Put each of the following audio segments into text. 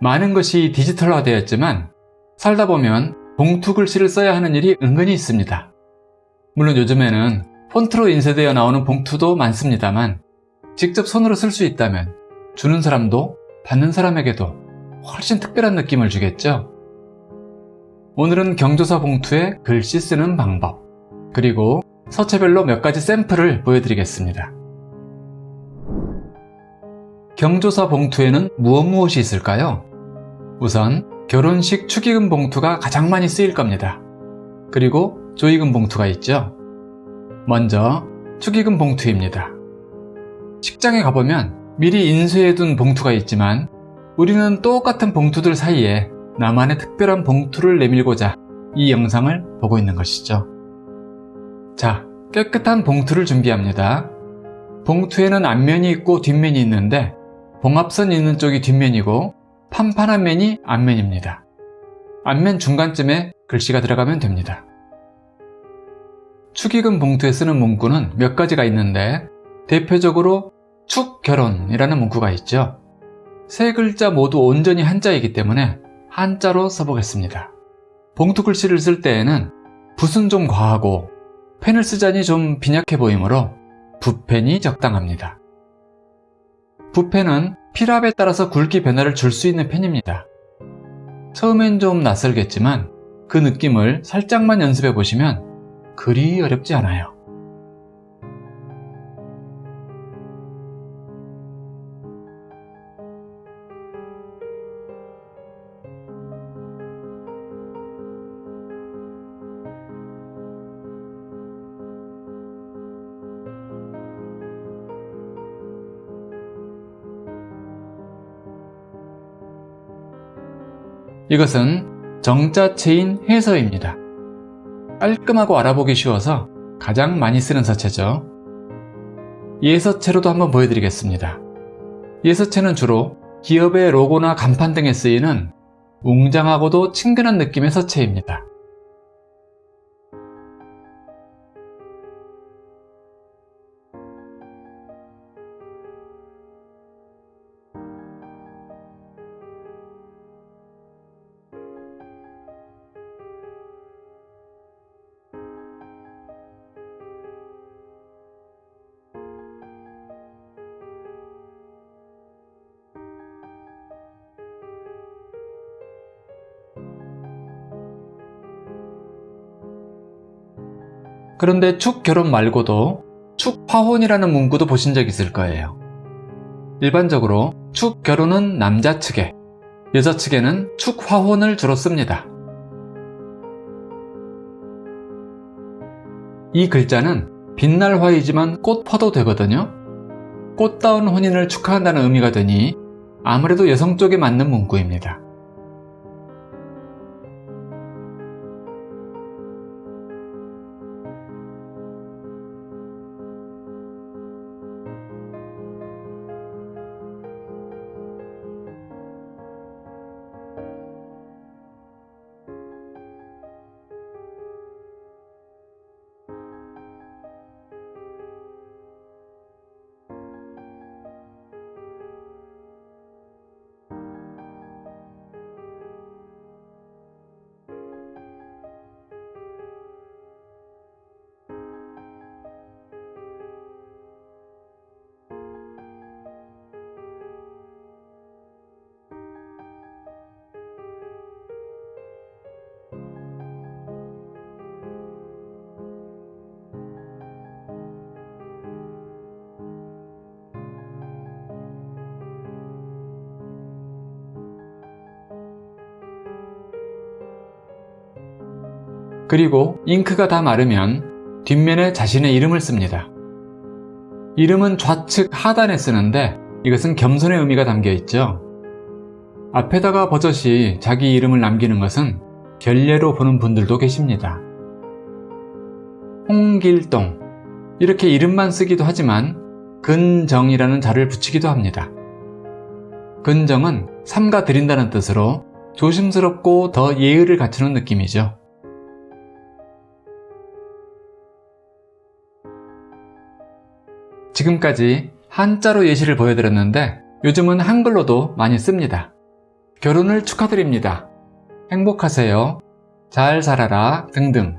많은 것이 디지털화 되었지만 살다 보면 봉투 글씨를 써야 하는 일이 은근히 있습니다. 물론 요즘에는 폰트로 인쇄되어 나오는 봉투도 많습니다만 직접 손으로 쓸 수 있다면 주는 사람도 받는 사람에게도 훨씬 특별한 느낌을 주겠죠? 오늘은 경조사 봉투에 글씨 쓰는 방법 그리고 서체별로 몇 가지 샘플을 보여드리겠습니다. 경조사 봉투에는 무엇 무엇이 있을까요? 우선 결혼식 축의금 봉투가 가장 많이 쓰일 겁니다. 그리고 조의금 봉투가 있죠. 먼저 축의금 봉투입니다. 식장에 가보면 미리 인쇄해둔 봉투가 있지만 우리는 똑같은 봉투들 사이에 나만의 특별한 봉투를 내밀고자 이 영상을 보고 있는 것이죠. 자, 깨끗한 봉투를 준비합니다. 봉투에는 앞면이 있고 뒷면이 있는데 봉합선 있는 쪽이 뒷면이고 판판한 면이 앞면입니다. 앞면 중간쯤에 글씨가 들어가면 됩니다. 축의금 봉투에 쓰는 문구는 몇 가지가 있는데 대표적으로 축결혼이라는 문구가 있죠. 세 글자 모두 온전히 한자이기 때문에 한자로 써보겠습니다. 봉투 글씨를 쓸 때에는 붓은 좀 과하고 펜을 쓰자니 좀 빈약해 보이므로 붓펜이 적당합니다. 붓펜은 필압에 따라서 굵기 변화를 줄 수 있는 펜입니다. 처음엔 좀 낯설겠지만 그 느낌을 살짝만 연습해 보시면 그리 어렵지 않아요. 이것은 정자체인 해서입니다. 깔끔하고 알아보기 쉬워서 가장 많이 쓰는 서체죠. 예서체로도 한번 보여드리겠습니다. 예서체는 주로 기업의 로고나 간판 등에 쓰이는 웅장하고도 친근한 느낌의 서체입니다. 그런데 축결혼 말고도 축화혼이라는 문구도 보신 적 있을 거예요. 일반적으로 축결혼은 남자 측에, 여자 측에는 축화혼을 주로 씁니다. 이 글자는 빛날 화이지만 꽃 퍼도 되거든요. 꽃다운 혼인을 축하한다는 의미가 되니 아무래도 여성 쪽에 맞는 문구입니다. 그리고 잉크가 다 마르면 뒷면에 자신의 이름을 씁니다. 이름은 좌측 하단에 쓰는데 이것은 겸손의 의미가 담겨 있죠. 앞에다가 버젓이 자기 이름을 남기는 것은 결례로 보는 분들도 계십니다. 홍길동 이렇게 이름만 쓰기도 하지만 근정이라는 자를 붙이기도 합니다. 근정은 삼가 드린다는 뜻으로 조심스럽고 더 예의를 갖추는 느낌이죠. 지금까지 한자로 예시를 보여드렸는데 요즘은 한글로도 많이 씁니다. 결혼을 축하드립니다. 행복하세요. 잘 살아라 등등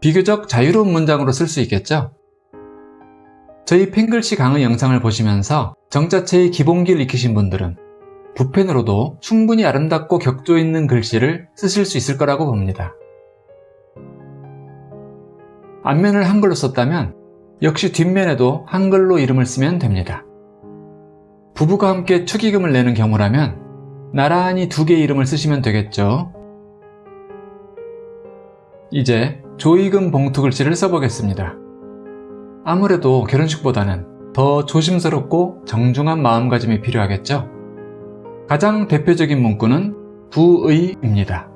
비교적 자유로운 문장으로 쓸 수 있겠죠? 저희 펜글씨 강의 영상을 보시면서 정자체의 기본기를 익히신 분들은 붓펜으로도 충분히 아름답고 격조 있는 글씨를 쓰실 수 있을 거라고 봅니다. 앞면을 한글로 썼다면 역시 뒷면에도 한글로 이름을 쓰면 됩니다. 부부가 함께 축의금을 내는 경우라면 나란히 두 개의 이름을 쓰시면 되겠죠. 이제 조의금 봉투 글씨를 써보겠습니다. 아무래도 결혼식보다는 더 조심스럽고 정중한 마음가짐이 필요하겠죠. 가장 대표적인 문구는 부의입니다.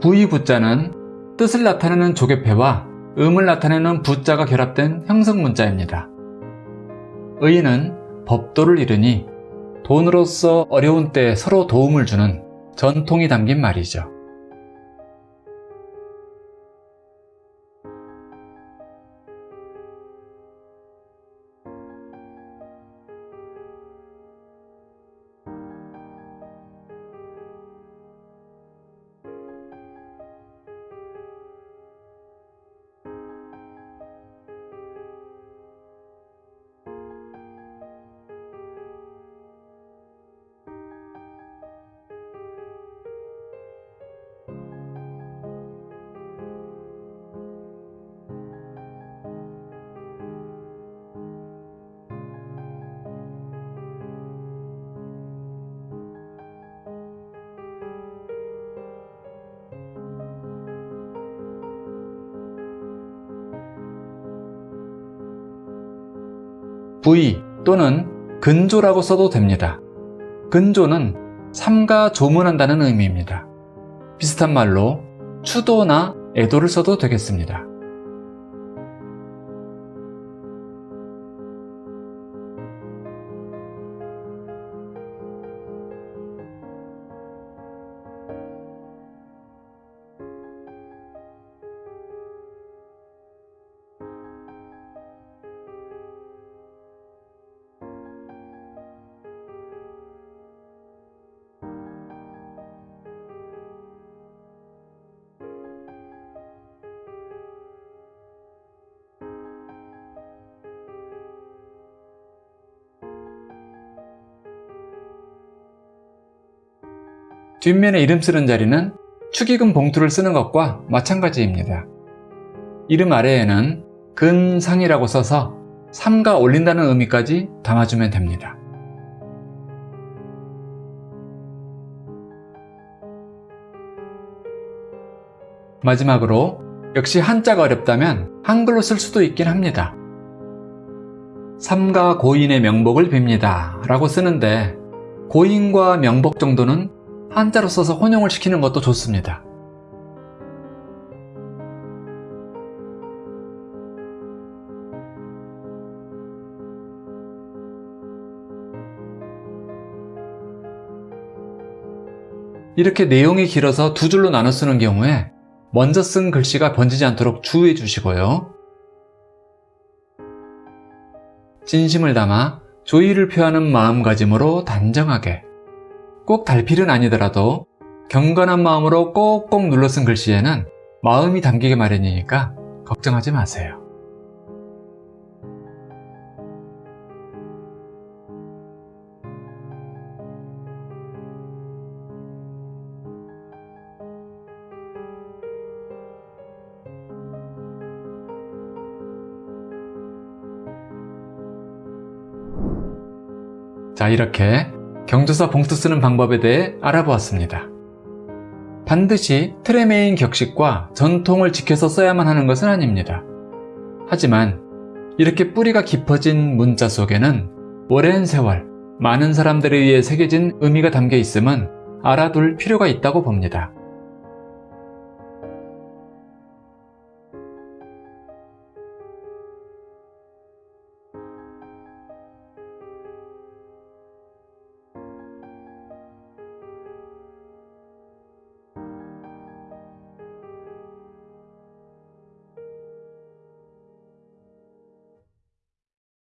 부의 부자는 뜻을 나타내는 조개패와 음을 나타내는 부자가 결합된 형성문자입니다. 의는 법도를 이르니 돈으로서 어려운 때 서로 도움을 주는 전통이 담긴 말이죠. 또는 근조라고 써도 됩니다. 근조는 삼가 조문한다는 의미입니다. 비슷한 말로 추도나 애도를 써도 되겠습니다. 뒷면에 이름 쓰는 자리는 축의금 봉투를 쓰는 것과 마찬가지입니다. 이름 아래에는 근상이라고 써서 삼가 올린다는 의미까지 담아주면 됩니다. 마지막으로 역시 한자가 어렵다면 한글로 쓸 수도 있긴 합니다. 삼가 고인의 명복을 빕니다 라고 쓰는데 고인과 명복 정도는 한자로 써서 혼용을 시키는 것도 좋습니다. 이렇게 내용이 길어서 두 줄로 나눠 쓰는 경우에 먼저 쓴 글씨가 번지지 않도록 주의해 주시고요. 진심을 담아 조의를 표하는 마음가짐으로 단정하게 꼭 달필은 아니더라도 경건한 마음으로 꼭꼭 눌러 쓴 글씨에는 마음이 담기게 마련이니까 걱정하지 마세요. 자 이렇게 경조사 봉투 쓰는 방법에 대해 알아보았습니다. 반드시 트레메인 격식과 전통을 지켜서 써야만 하는 것은 아닙니다. 하지만 이렇게 뿌리가 깊어진 문자 속에는 오랜 세월 많은 사람들에 의해 새겨진 의미가 담겨 있음은 알아둘 필요가 있다고 봅니다.